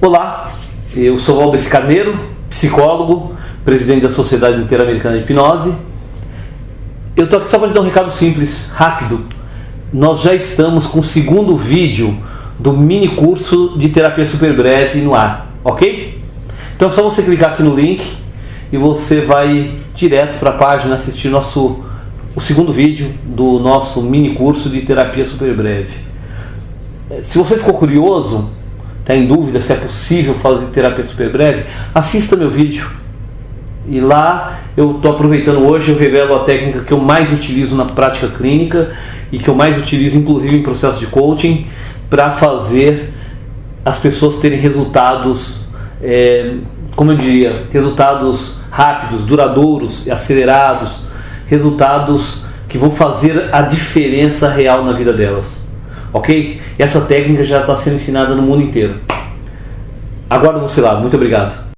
Olá, eu sou Valdez Carneiro, psicólogo, presidente da Sociedade Interamericana de Hipnose. Eu estou aqui só para te dar um recado simples, rápido. Nós já estamos com o segundo vídeo do mini curso de terapia super breve no ar, ok? Então é só você clicar aqui no link e você vai direto para a página assistir nosso, o segundo vídeo do nosso mini curso de terapia super breve. Se você ficou curioso, está em dúvida se é possível fazer terapia super breve, assista meu vídeo. E lá eu estou aproveitando hoje, eu revelo a técnica que eu mais utilizo na prática clínica e que eu mais utilizo inclusive em processo de coaching para fazer as pessoas terem resultados, é, como eu diria, resultados rápidos, duradouros, acelerados, resultados que vão fazer a diferença real na vida delas ok? Essa técnica já está sendo ensinada no mundo inteiro. Aguardo você lá. Muito obrigado.